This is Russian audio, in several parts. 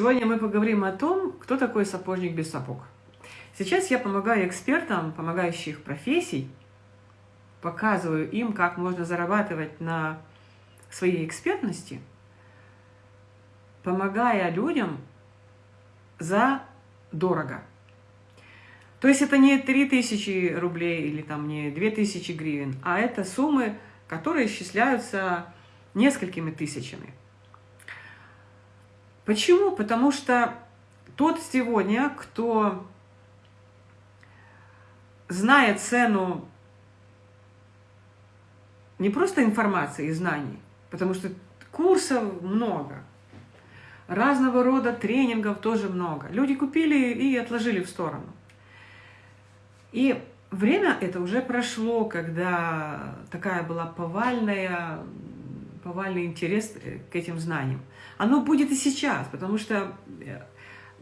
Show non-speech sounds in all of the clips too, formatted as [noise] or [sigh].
Сегодня мы поговорим о том, кто такой сапожник без сапог. Сейчас я помогаю экспертам, помогающих профессий, показываю им, как можно зарабатывать на своей экспертности, помогая людям за дорого. То есть это не 3000 рублей или там не 2000 гривен, а это суммы, которые исчисляются несколькими тысячами. Почему? Потому что тот сегодня, кто знает цену не просто информации и знаний, потому что курсов много, разного рода тренингов тоже много. Люди купили и отложили в сторону. И время это уже прошло, когда такая была повальная, повальный интерес к этим знаниям. Оно будет и сейчас, потому что э,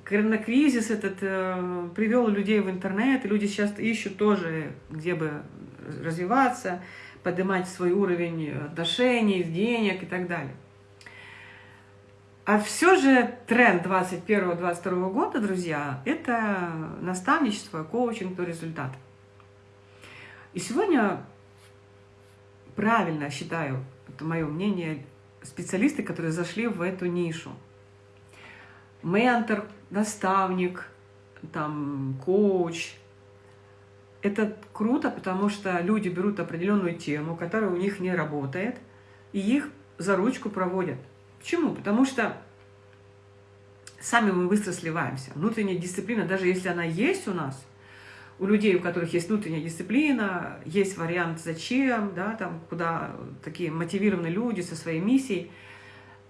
коронакризис этот э, привел людей в интернет, и люди сейчас ищут тоже, где бы развиваться, поднимать свой уровень отношений, денег и так далее. А все же тренд 2021-2022 года, друзья, это наставничество, коучинг до результата. И сегодня правильно считаю, это мое мнение, специалисты, которые зашли в эту нишу. Ментор, наставник, там, коуч. Это круто, потому что люди берут определенную тему, которая у них не работает, и их за ручку проводят. Почему? Потому что сами мы быстро сливаемся. Внутренняя дисциплина, даже если она есть у нас, у людей, у которых есть внутренняя дисциплина, есть вариант «зачем», да, там, куда такие мотивированные люди со своей миссией,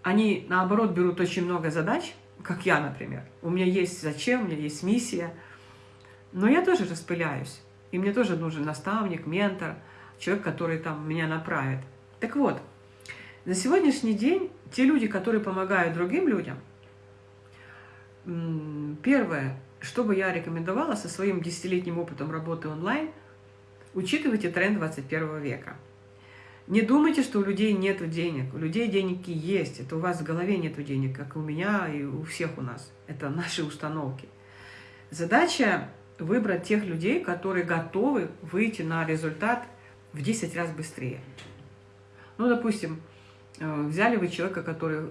они, наоборот, берут очень много задач, как я, например. У меня есть «зачем», у меня есть миссия, но я тоже распыляюсь. И мне тоже нужен наставник, ментор, человек, который там меня направит. Так вот, на сегодняшний день те люди, которые помогают другим людям, первое, что бы я рекомендовала со своим десятилетним опытом работы онлайн, учитывайте тренд 21 века. Не думайте, что у людей нет денег. У людей деньги есть. Это у вас в голове нет денег, как у меня и у всех у нас. Это [laughs] наши установки. Задача выбрать тех людей, которые готовы выйти на результат в 10 раз быстрее. Ну, допустим, э, взяли вы человека, который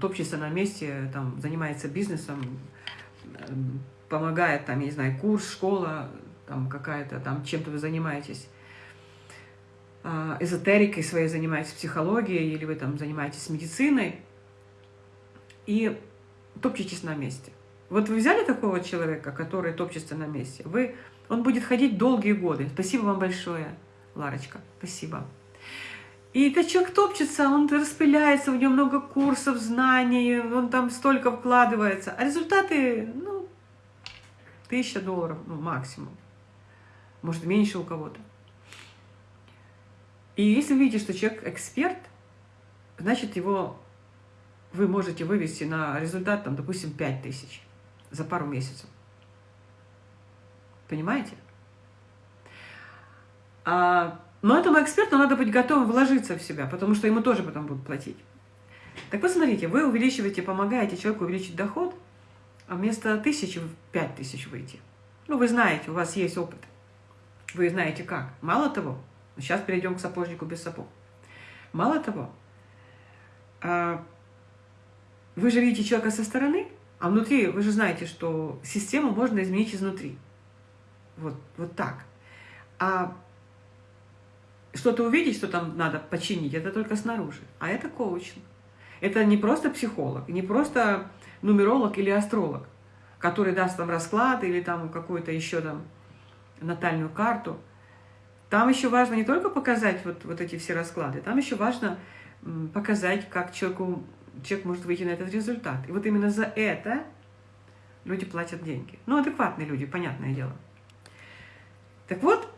топчется на месте, там, занимается бизнесом, помогает, там, я не знаю, курс, школа, там какая-то, там чем-то вы занимаетесь, а, эзотерикой своей занимаетесь, психологией, или вы там занимаетесь медициной, и топчетесь на месте. Вот вы взяли такого человека, который топчется на месте, вы, он будет ходить долгие годы. Спасибо вам большое, Ларочка, спасибо. И этот человек топчется, он распыляется, у него много курсов, знаний, он там столько вкладывается. А результаты, ну, тысяча долларов, ну, максимум. Может, меньше у кого-то. И если видите, что человек эксперт, значит, его вы можете вывести на результат, там, допустим, 5 тысяч за пару месяцев. Понимаете? А но этому эксперту надо быть готовым вложиться в себя, потому что ему тоже потом будут платить. Так вот, смотрите, вы увеличиваете, помогаете человеку увеличить доход, а вместо тысячи в пять тысяч выйти. Ну, вы знаете, у вас есть опыт. Вы знаете как. Мало того, сейчас перейдем к сапожнику без сапог. Мало того, а, вы же видите человека со стороны, а внутри вы же знаете, что систему можно изменить изнутри. Вот, вот так. А что-то увидеть, что там надо починить, это только снаружи. А это коучинг. Это не просто психолог, не просто нумеролог или астролог, который даст вам расклад или там какую-то еще там натальную карту. Там еще важно не только показать вот, вот эти все расклады, там еще важно показать, как человеку, человек может выйти на этот результат. И вот именно за это люди платят деньги. Ну, адекватные люди, понятное дело. Так вот,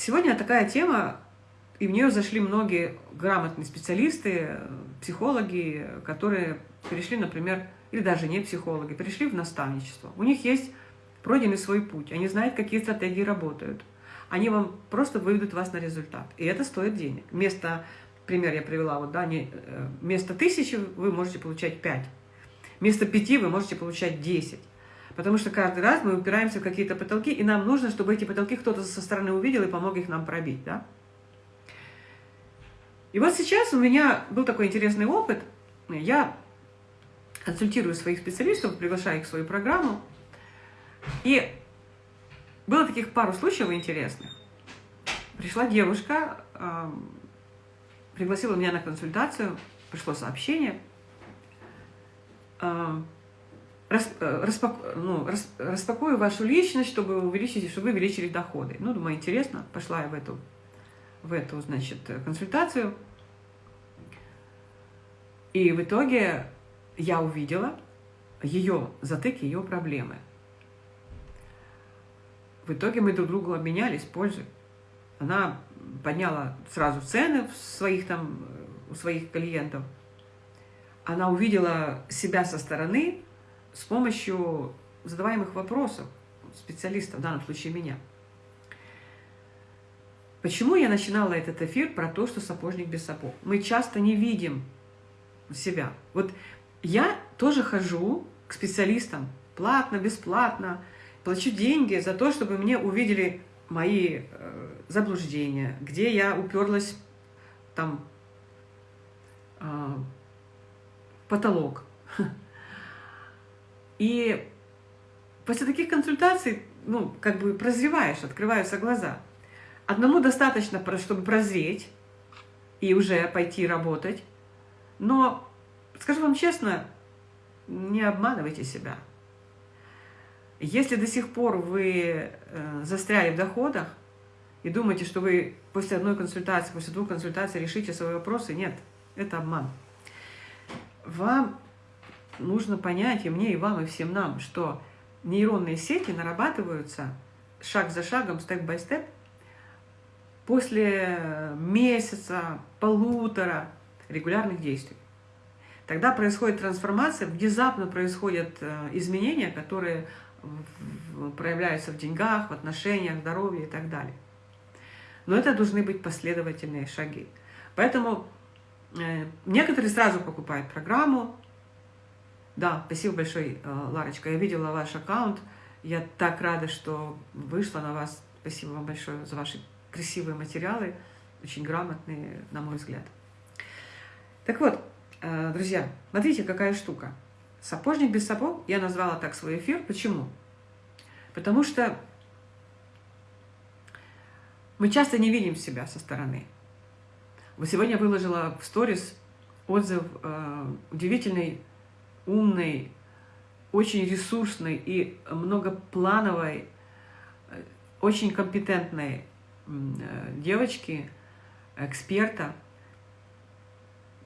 сегодня такая тема, и в нее зашли многие грамотные специалисты, психологи, которые перешли, например, или даже не психологи, перешли в наставничество. У них есть пройденный свой путь, они знают, какие стратегии работают. Они вам просто выведут вас на результат. И это стоит денег. Вместо, пример я привела, вот, да, не, э, вместо тысячи вы можете получать пять. Вместо 5 вы можете получать 10. Потому что каждый раз мы упираемся в какие-то потолки, и нам нужно, чтобы эти потолки кто-то со стороны увидел и помог их нам пробить. Да? И вот сейчас у меня был такой интересный опыт. Я консультирую своих специалистов, приглашаю их в свою программу. И было таких пару случаев интересных. Пришла девушка, пригласила меня на консультацию, пришло сообщение. Э, распак, ну, распакую вашу личность, чтобы увеличить, чтобы вы увеличили доходы. Ну, думаю, интересно, пошла я в эту, в эту, значит, консультацию. И в итоге я увидела ее затык, ее проблемы. В итоге мы друг другу обменялись пользой. Она подняла сразу цены в своих там, у своих клиентов. Она увидела себя со стороны с помощью задаваемых вопросов специалиста, в данном случае меня. Почему я начинала этот эфир про то, что сапожник без сапог? Мы часто не видим себя. Вот я тоже хожу к специалистам платно, бесплатно, плачу деньги за то, чтобы мне увидели мои э, заблуждения, где я уперлась там э, потолок. И после таких консультаций, ну, как бы прозреваешь, открываются глаза. Одному достаточно, чтобы прозреть и уже пойти работать, но Скажу вам честно, не обманывайте себя. Если до сих пор вы э, застряли в доходах и думаете, что вы после одной консультации, после двух консультаций решите свои вопросы, нет, это обман. Вам нужно понять, и мне, и вам, и всем нам, что нейронные сети нарабатываются шаг за шагом, степ-бай-степ, после месяца, полутора регулярных действий. Тогда происходит трансформация, внезапно происходят э, изменения, которые проявляются в деньгах, в отношениях, здоровье и так далее. Но это должны быть последовательные шаги. Поэтому э, некоторые сразу покупают программу. Да, спасибо большое, э, Ларочка. Я видела ваш аккаунт. Я так рада, что вышла на вас. Спасибо вам большое за ваши красивые материалы, очень грамотные, на мой взгляд. Так вот, Э, друзья, смотрите, какая штука. Сапожник без сапог, я назвала так свой эфир. Почему? Потому что мы часто не видим себя со стороны. Вот сегодня выложила в сторис отзыв э, удивительной, умной, очень ресурсной и многоплановой, э, очень компетентной э, девочки, эксперта,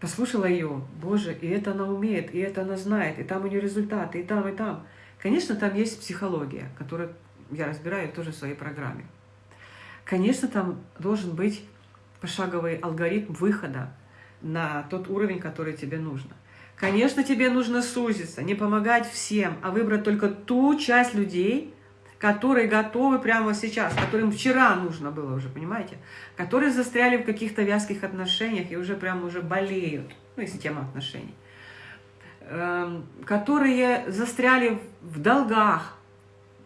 послушала ее, боже, и это она умеет, и это она знает, и там у нее результаты, и там, и там. Конечно, там есть психология, которую я разбираю тоже в своей программе. Конечно, там должен быть пошаговый алгоритм выхода на тот уровень, который тебе нужно. Конечно, тебе нужно сузиться, не помогать всем, а выбрать только ту часть людей, которые готовы прямо сейчас, которым вчера нужно было уже, понимаете? Которые застряли в каких-то вязких отношениях и уже прямо уже болеют, ну, если тема отношений. Эм, которые застряли в долгах,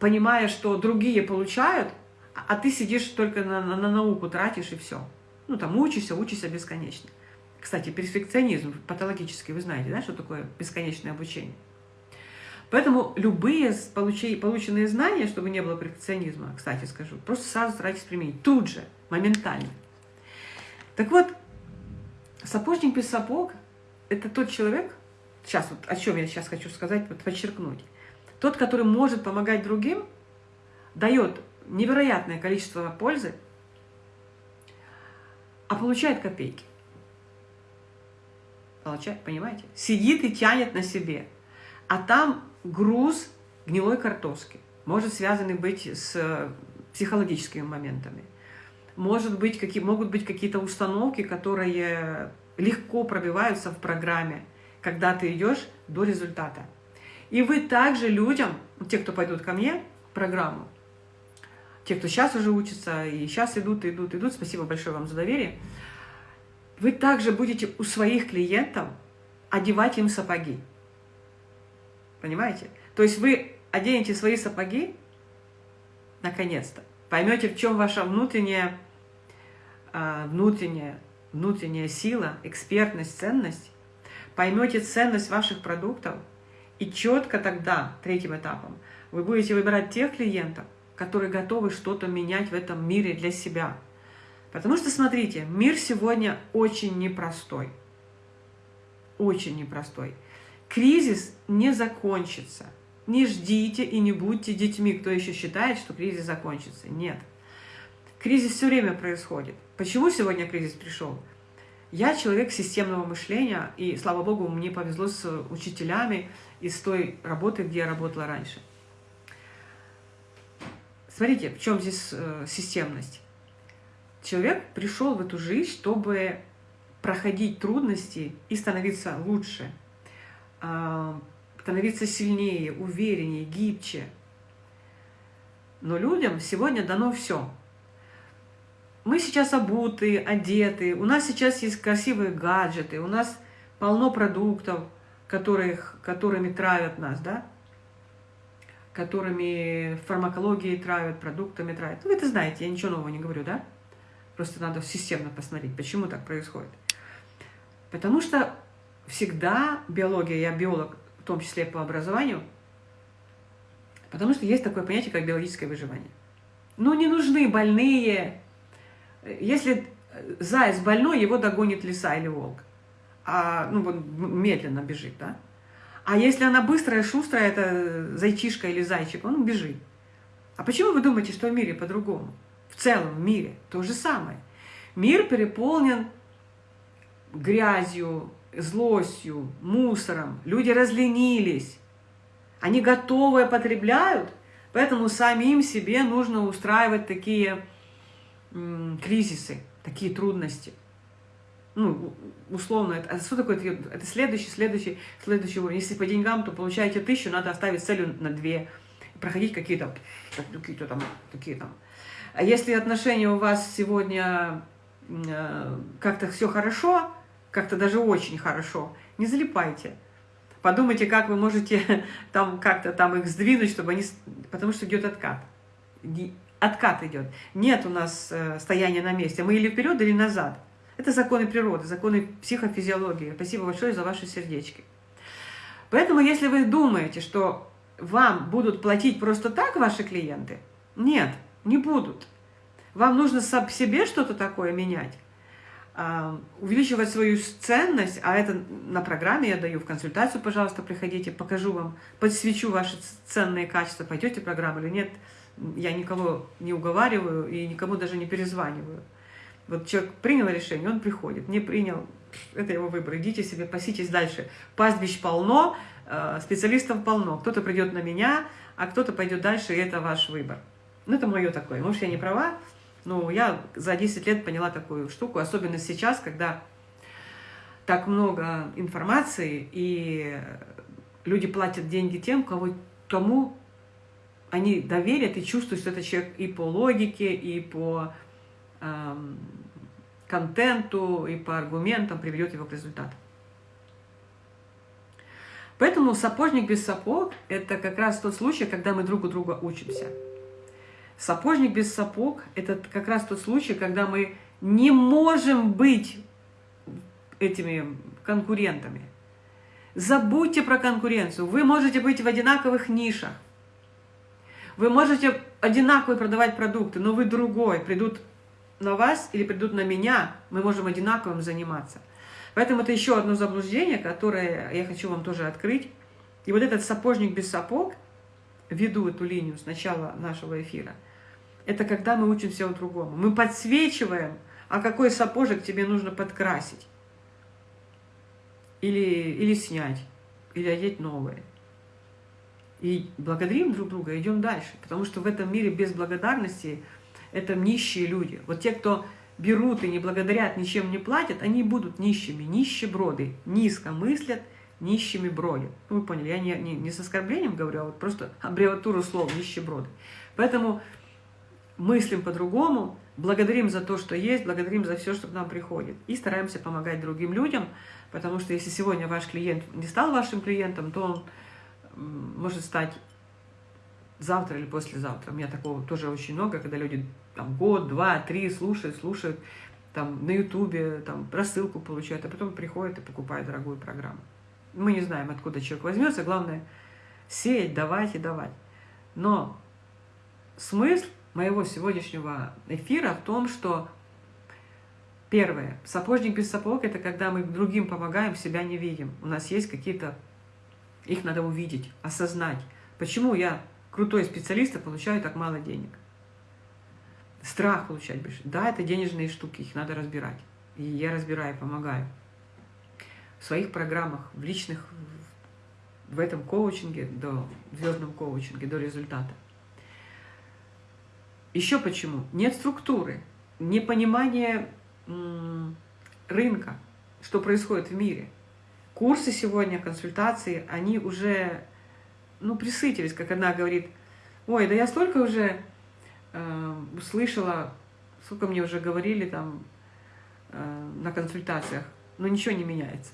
понимая, что другие получают, а ты сидишь только на, на, на науку тратишь и все. Ну, там учишься, учишься бесконечно. Кстати, перфекционизм патологический, вы знаете, да, что такое бесконечное обучение? Поэтому любые полученные знания, чтобы не было перфекционизма, кстати скажу, просто сразу старайтесь применить, тут же, моментально. Так вот, сапожник без сапог – это тот человек, сейчас вот о чем я сейчас хочу сказать, вот подчеркнуть, тот, который может помогать другим, дает невероятное количество пользы, а получает копейки. Получает, понимаете? Сидит и тянет на себе. А там груз гнилой картошки. Может связанный быть с э, психологическими моментами. Может быть, какие, могут быть какие-то установки, которые легко пробиваются в программе, когда ты идешь до результата. И вы также людям, те, кто пойдут ко мне программу, те, кто сейчас уже учится, и сейчас идут, идут, идут, спасибо большое вам за доверие, вы также будете у своих клиентов одевать им сапоги. Понимаете? То есть вы оденете свои сапоги, наконец-то, поймете, в чем ваша внутренняя, а, внутренняя, внутренняя сила, экспертность, ценность, поймете ценность ваших продуктов, и четко тогда, третьим этапом, вы будете выбирать тех клиентов, которые готовы что-то менять в этом мире для себя. Потому что, смотрите, мир сегодня очень непростой. Очень непростой. Кризис не закончится. Не ждите и не будьте детьми, кто еще считает, что кризис закончится. Нет. Кризис все время происходит. Почему сегодня кризис пришел? Я человек системного мышления, и, слава богу, мне повезло с учителями из той работы, где я работала раньше. Смотрите, в чем здесь э, системность. Человек пришел в эту жизнь, чтобы проходить трудности и становиться лучше, а, становиться сильнее, увереннее, гибче. Но людям сегодня дано все. Мы сейчас обуты, одеты, у нас сейчас есть красивые гаджеты, у нас полно продуктов, которых, которыми травят нас, да? которыми фармакологии травят, продуктами травят. Вы это знаете, я ничего нового не говорю, да? Просто надо системно посмотреть, почему так происходит. Потому что всегда биология, я биолог, в том числе по образованию, потому что есть такое понятие, как биологическое выживание. Ну, не нужны больные, если заяц больной, его догонит лиса или волк. А, ну, вот медленно бежит, да? А если она быстрая, шустрая, это зайчишка или зайчик, он бежит. А почему вы думаете, что в мире по-другому? В целом в мире то же самое. Мир переполнен грязью, злостью, мусором. Люди разленились. Они готовые потребляют, поэтому самим себе нужно устраивать такие кризисы, такие трудности. Ну, условно, это, а что такое? Это следующий, следующий, следующий уровень. Если по деньгам, то получаете тысячу, надо оставить целью на две, проходить какие-то какие-то там, такие там. А если отношения у вас сегодня э, как-то все хорошо, как-то даже очень хорошо, не залипайте. Подумайте, как вы можете [laughs] там как-то там их сдвинуть, чтобы они... Потому что идет откат откат идет. Нет у нас э, стояния на месте. Мы или вперед, или назад. Это законы природы, законы психофизиологии. Спасибо большое за ваши сердечки. Поэтому, если вы думаете, что вам будут платить просто так ваши клиенты, нет, не будут. Вам нужно себе что-то такое менять, а, увеличивать свою ценность, а это на программе я даю, в консультацию, пожалуйста, приходите, покажу вам, подсвечу ваши ценные качества, пойдете в программу или нет – я никого не уговариваю и никому даже не перезваниваю. Вот человек принял решение, он приходит, не принял, это его выбор, идите себе, паситесь дальше. Пастбищ полно, э, специалистов полно, кто-то придет на меня, а кто-то пойдет дальше, и это ваш выбор. Ну, это мое такое, может, я не права, но я за 10 лет поняла такую штуку, особенно сейчас, когда так много информации, и люди платят деньги тем, кого, кому они доверят и чувствуют, что этот человек и по логике, и по эм, контенту, и по аргументам приведет его к результату. Поэтому сапожник без сапог – это как раз тот случай, когда мы друг у друга учимся. Сапожник без сапог – это как раз тот случай, когда мы не можем быть этими конкурентами. Забудьте про конкуренцию. Вы можете быть в одинаковых нишах. Вы можете одинаково продавать продукты, но вы другой. Придут на вас или придут на меня, мы можем одинаковым заниматься. Поэтому это еще одно заблуждение, которое я хочу вам тоже открыть. И вот этот сапожник без сапог, веду эту линию с начала нашего эфира, это когда мы учимся у другому. Мы подсвечиваем, а какой сапожек тебе нужно подкрасить. Или, или снять, или одеть новое. И благодарим друг друга, идем дальше. Потому что в этом мире без благодарности это нищие люди. Вот те, кто берут и не благодарят, ничем не платят, они будут нищими, нищеброды, низко мыслят, нищими бродят. Ну, вы поняли, я не, не, не с оскорблением говорю, а вот просто аббревиатуру слов нищеброды. Поэтому мыслим по-другому, благодарим за то, что есть, благодарим за все, что к нам приходит. И стараемся помогать другим людям, потому что если сегодня ваш клиент не стал вашим клиентом, то он может стать завтра или послезавтра. У меня такого тоже очень много, когда люди там год, два, три слушают, слушают, там на ютубе, там рассылку получают, а потом приходят и покупают дорогую программу. Мы не знаем, откуда человек возьмется, главное сеять, давать и давать. Но смысл моего сегодняшнего эфира в том, что первое, сапожник без сапог – это когда мы другим помогаем, себя не видим. У нас есть какие-то, их надо увидеть, осознать. Почему я крутой специалист, а получаю так мало денег? Страх получать больше. Да, это денежные штуки, их надо разбирать. И я разбираю, помогаю. В своих программах, в личных, в этом коучинге, до звездном коучинге, до результата. Еще почему? Нет структуры, непонимание рынка, что происходит в мире. Курсы сегодня, консультации, они уже ну, присытились, как одна говорит, ой, да я столько уже э, услышала, сколько мне уже говорили там э, на консультациях, но ничего не меняется.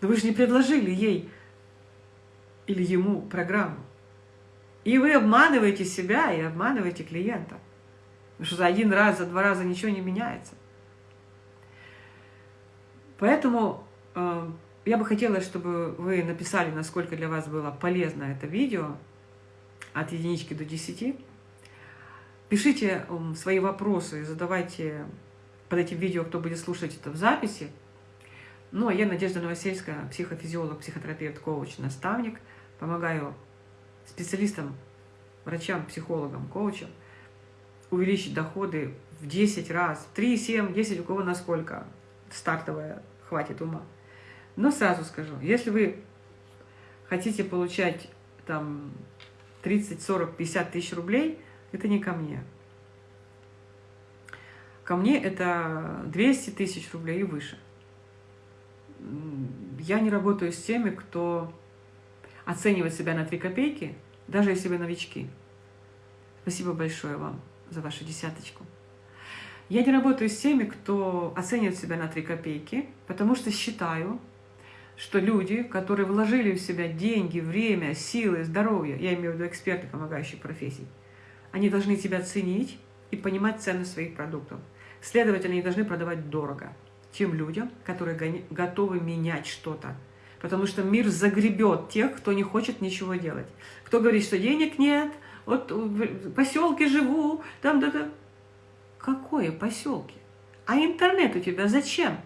Да вы же не предложили ей или ему программу. И вы обманываете себя и обманываете клиента. Потому что за один раз, за два раза ничего не меняется. Поэтому э, я бы хотела, чтобы вы написали, насколько для вас было полезно это видео от единички до десяти. Пишите э, свои вопросы, задавайте под этим видео, кто будет слушать это в записи. Ну, а я Надежда Новосельская, психофизиолог, психотерапевт, коуч, наставник. Помогаю специалистам, врачам, психологам, коучам увеличить доходы в 10 раз, 3, 7, 10, у кого насколько стартовая хватит ума. Но сразу скажу, если вы хотите получать там 30, 40, 50 тысяч рублей, это не ко мне. Ко мне это 200 тысяч рублей и выше. Я не работаю с теми, кто оценивать себя на 3 копейки, даже если вы новички. Спасибо большое вам за вашу десяточку. Я не работаю с теми, кто оценивает себя на 3 копейки, потому что считаю, что люди, которые вложили в себя деньги, время, силы, здоровье, я имею в виду эксперты, помогающие профессий, они должны тебя ценить и понимать ценность своих продуктов. Следовательно, они должны продавать дорого тем людям, которые готовы менять что-то, Потому что мир загребет тех, кто не хочет ничего делать. Кто говорит, что денег нет, вот в поселке живу, там, да, да. Какое поселки? А интернет у тебя зачем?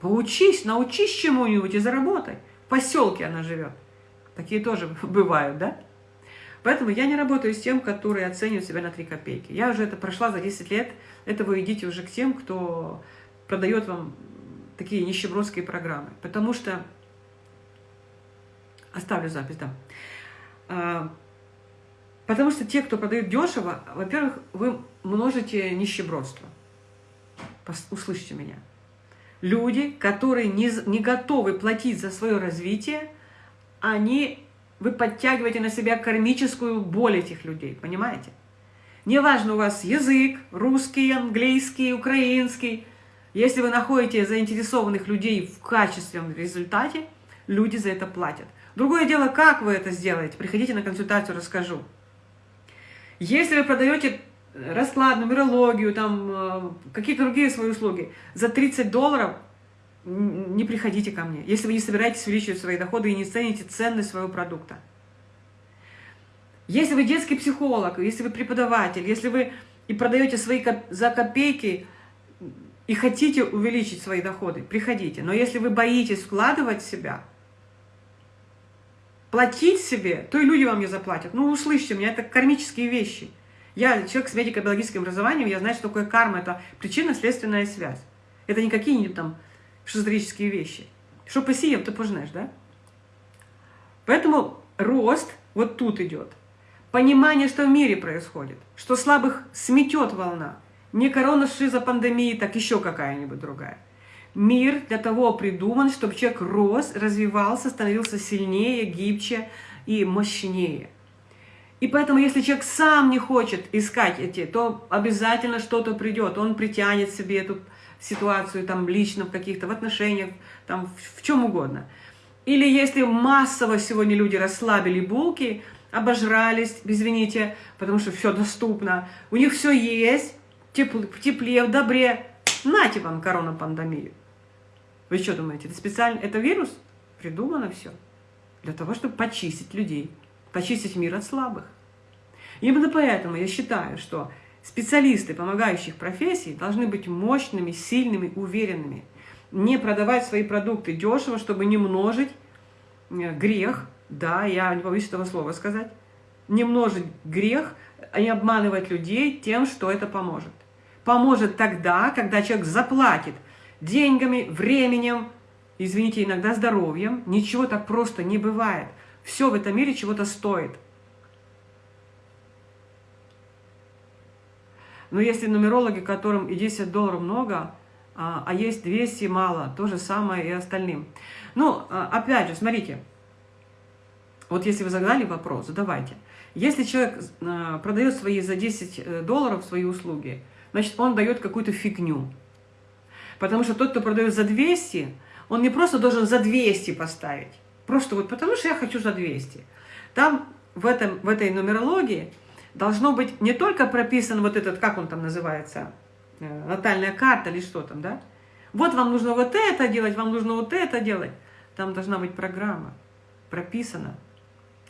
Поучись, научись чему-нибудь и заработай. В поселке она живет. Такие тоже [laughs] бывают, да? Поэтому я не работаю с тем, которые оценивают себя на 3 копейки. Я уже это прошла за 10 лет. Это вы идите уже к тем, кто продает вам такие нищебродские программы. Потому что... Оставлю запись, да. А, потому что те, кто продают дешево, во-первых, вы множите нищебродство. Услышьте меня. Люди, которые не, не готовы платить за свое развитие, они, вы подтягиваете на себя кармическую боль этих людей, понимаете? Неважно у вас язык, русский, английский, украинский – если вы находите заинтересованных людей в качественном результате, люди за это платят. Другое дело, как вы это сделаете. Приходите на консультацию, расскажу. Если вы продаете расклад, нумерологию, там э, какие-то другие свои услуги за 30 долларов, не приходите ко мне, если вы не собираетесь увеличивать свои доходы и не цените ценность своего продукта. Если вы детский психолог, если вы преподаватель, если вы и продаете свои за копейки и хотите увеличить свои доходы, приходите. Но если вы боитесь вкладывать себя, платить себе, то и люди вам не заплатят. Ну, услышьте меня, это кармические вещи. Я человек с медико-биологическим образованием, я знаю, что такое карма. Это причинно-следственная связь. Это не какие-нибудь там шизотерические вещи. Что посеем, ты пожнешь, да? Поэтому рост вот тут идет. Понимание, что в мире происходит, что слабых сметет волна – не корона шиза пандемии, так еще какая-нибудь другая. Мир для того придуман, чтобы человек рос, развивался, становился сильнее, гибче и мощнее. И поэтому, если человек сам не хочет искать эти, то обязательно что-то придет. Он притянет себе эту ситуацию там лично в каких-то в отношениях, там в, в чем угодно. Или если массово сегодня люди расслабили булки, обожрались, извините, потому что все доступно, у них все есть, тепл, в тепле, в добре, нате вам коронапандемию. Вы что думаете, это специально, это вирус? Придумано все. Для того, чтобы почистить людей, почистить мир от слабых. Именно поэтому я считаю, что специалисты помогающих профессий должны быть мощными, сильными, уверенными. Не продавать свои продукты дешево, чтобы не множить э, грех, да, я не боюсь этого слова сказать, не множить грех, а не обманывать людей тем, что это поможет. Поможет тогда, когда человек заплатит деньгами, временем, извините, иногда здоровьем. Ничего так просто не бывает. Все в этом мире чего-то стоит. Но если нумерологи, которым и 10 долларов много, а, а есть 200 мало, то же самое и остальным. Ну, а, опять же, смотрите, вот если вы задали вопрос, задавайте. Если человек а, продает свои за 10 э, долларов свои услуги, значит, он дает какую-то фигню. Потому что тот, кто продает за 200, он не просто должен за 200 поставить. Просто вот потому что я хочу за 200. Там в, этом, в этой нумерологии должно быть не только прописан вот этот, как он там называется, э, натальная карта или что там, да? Вот вам нужно вот это делать, вам нужно вот это делать. Там должна быть программа, прописана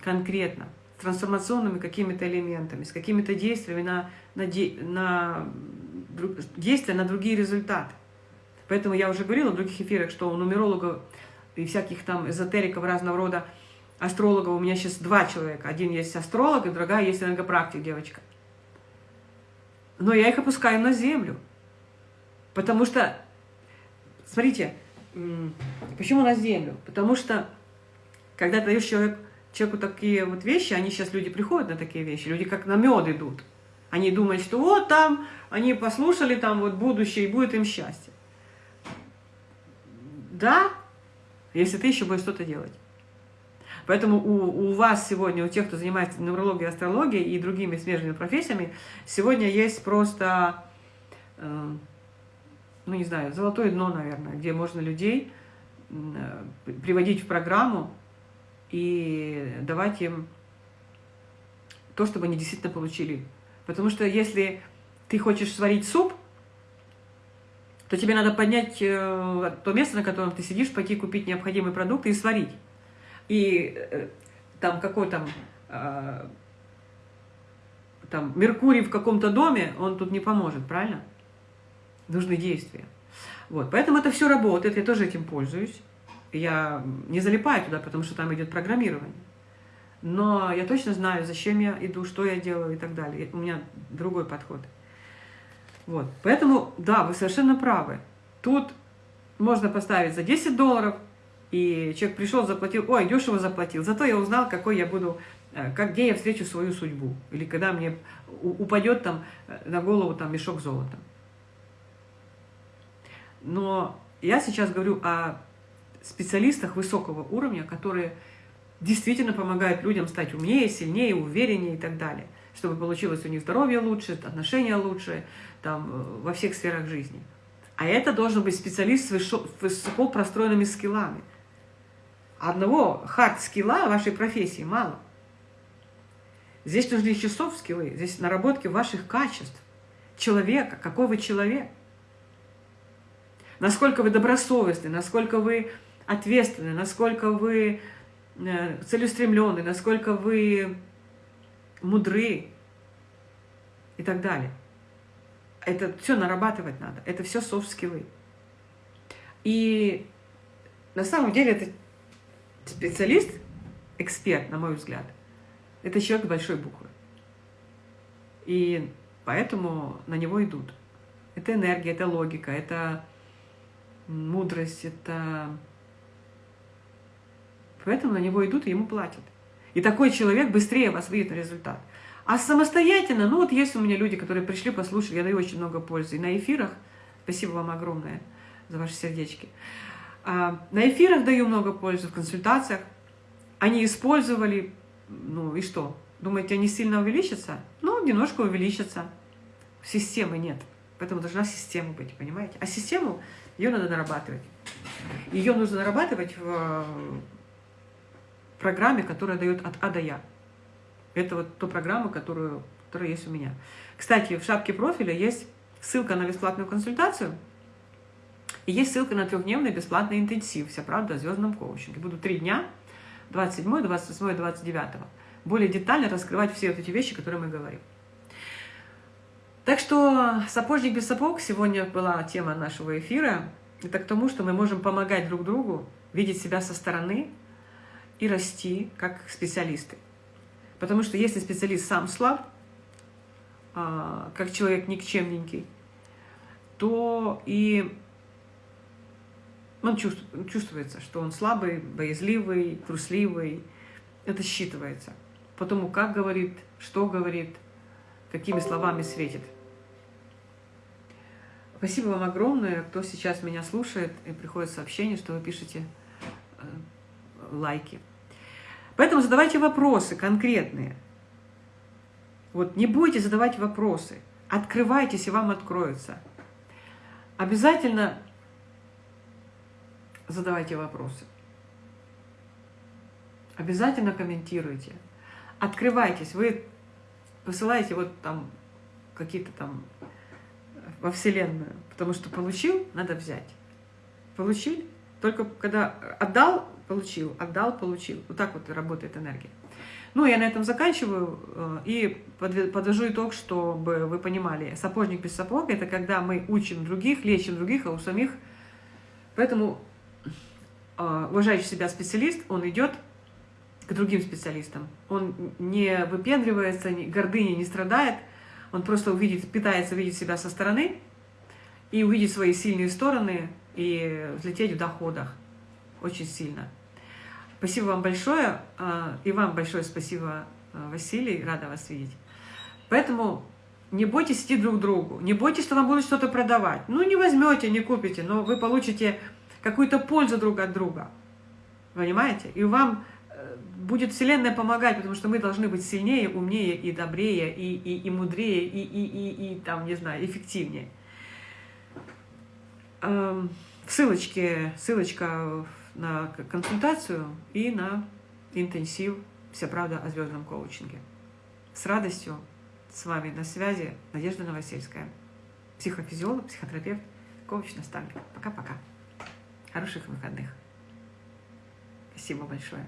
конкретно, трансформационными какими-то элементами, с какими-то действиями на, на, на действия на другие результаты. Поэтому я уже говорила в других эфирах, что у нумерологов и всяких там эзотериков разного рода астрологов у меня сейчас два человека. Один есть астролог, и другая есть энергопрактик, девочка. Но я их опускаю на землю. Потому что, смотрите, почему на землю? Потому что, когда даешь человек, человеку такие вот вещи, они сейчас, люди приходят на такие вещи, люди как на мед идут. Они думают, что вот там, они послушали там вот будущее, и будет им счастье. Да, если ты еще будешь что-то делать. Поэтому у, у вас сегодня, у тех, кто занимается нумерологией, астрологией и другими смежными профессиями, сегодня есть просто, э, ну не знаю, золотое дно, наверное, где можно людей э, приводить в программу и давать им то, чтобы они действительно получили. Потому что если ты хочешь сварить суп, то тебе надо поднять э, то место, на котором ты сидишь, пойти купить необходимые продукты и сварить. И э, там какой там, э, там Меркурий в каком-то доме, он тут не поможет, правильно? Нужны действия. Вот, поэтому это все работает, я тоже этим пользуюсь. Я не залипаю туда, потому что там идет программирование. Но я точно знаю, зачем я иду, что я делаю и так далее. У меня другой подход. Вот. Поэтому, да, вы совершенно правы. Тут можно поставить за 10 долларов, и человек пришел, заплатил, ой, дешево заплатил, зато я узнал, какой я буду, э, как, где я встречу свою судьбу. Или когда мне упадет там э, на голову там мешок золота. Но я сейчас говорю о специалистах высокого уровня, которые действительно помогают людям стать умнее, сильнее, увереннее и так далее, чтобы получилось у них здоровье лучше, отношения лучше, там, э, во всех сферах жизни. А это должен быть специалист с высоко простроенными скиллами. Одного хард-скилла вашей профессии мало. Здесь нужны еще софт-скиллы, здесь наработки ваших качеств. Человека, какой вы человек. Насколько вы добросовестны, насколько вы ответственны, насколько вы э, целеустремленны, насколько вы мудры и так далее. Это все нарабатывать надо. Это все софт-скиллы. И на самом деле это специалист, эксперт, на мой взгляд, это человек большой буквы. И поэтому на него идут. Это энергия, это логика, это мудрость, это... Поэтому на него идут и ему платят. И такой человек быстрее вас выйдет на результат. А самостоятельно, ну вот есть у меня люди, которые пришли, послушали, я даю очень много пользы. И на эфирах, спасибо вам огромное за ваши сердечки. А, на эфирах даю много пользы, в консультациях. Они использовали, ну и что? Думаете, они сильно увеличатся? Ну, немножко увеличатся. Системы нет. Поэтому должна система быть, понимаете? А систему, ее надо нарабатывать. Ее нужно нарабатывать в, программе, которая дает от А до Я. Это вот та программа, которую, которая есть у меня. Кстати, в шапке профиля есть ссылка на бесплатную консультацию, и есть ссылка на трехдневный бесплатный интенсив «Вся правда о звездном коучинге». Буду три дня, 27, 28, 29. Более детально раскрывать все вот эти вещи, которые мы говорим. Так что «Сапожник без сапог» сегодня была тема нашего эфира. Это к тому, что мы можем помогать друг другу, видеть себя со стороны и расти как специалисты. Потому что если специалист сам слаб, а, как человек никчемненький, то и он чувствуется, что он слабый, боязливый, трусливый. Это считывается. Потому как говорит, что говорит, какими словами светит. Спасибо вам огромное, кто сейчас меня слушает, и приходит сообщение, что вы пишете э, лайки. Поэтому задавайте вопросы конкретные. Вот не бойтесь задавать вопросы. Открывайтесь, и вам откроется. Обязательно задавайте вопросы. Обязательно комментируйте. Открывайтесь. Вы посылаете вот там какие-то там во Вселенную. Потому что получил, надо взять. Получил, только когда отдал, получил, отдал, получил. Вот так вот работает энергия. Ну, я на этом заканчиваю э, и подвожу итог, чтобы вы понимали. Сапожник без сапог – это когда мы учим других, лечим других, а у самих. Поэтому э, уважающий себя специалист, он идет к другим специалистам. Он не выпендривается, гордыни не страдает, он просто увидит, пытается видеть себя со стороны и увидеть свои сильные стороны и взлететь в доходах очень сильно. Спасибо вам большое. А, и вам большое спасибо, а, Василий. Рада вас видеть. Поэтому не бойтесь идти друг к другу. Не бойтесь, что вам будут что-то продавать. Ну, не возьмете, не купите, но вы получите какую-то пользу друг от друга. Понимаете? И вам э, будет Вселенная помогать, потому что мы должны быть сильнее, умнее и добрее, и, и, и мудрее, и, и, и, и там, не знаю, эффективнее. Эм, ссылочки, ссылочка на консультацию и на интенсив «Вся правда о звездном коучинге». С радостью с вами на связи Надежда Новосельская, психофизиолог, психотерапевт, коуч-наставник. Пока-пока. Хороших выходных. Спасибо большое.